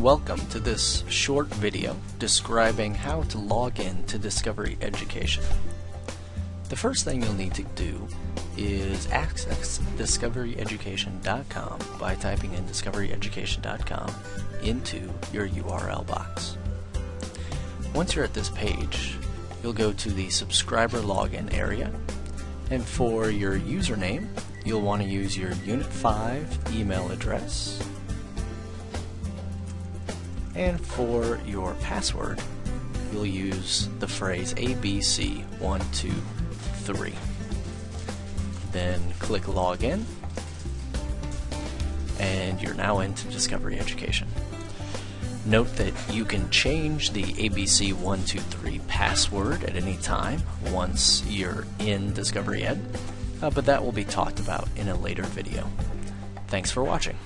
welcome to this short video describing how to log in to Discovery Education. The first thing you'll need to do is access discoveryeducation.com by typing in discoveryeducation.com into your URL box. Once you're at this page, you'll go to the subscriber login area and for your username, you'll want to use your Unit 5 email address and for your password, you'll use the phrase ABC123. Then click Login, and you're now into Discovery Education. Note that you can change the ABC123 password at any time once you're in Discovery Ed, uh, but that will be talked about in a later video. Thanks for watching.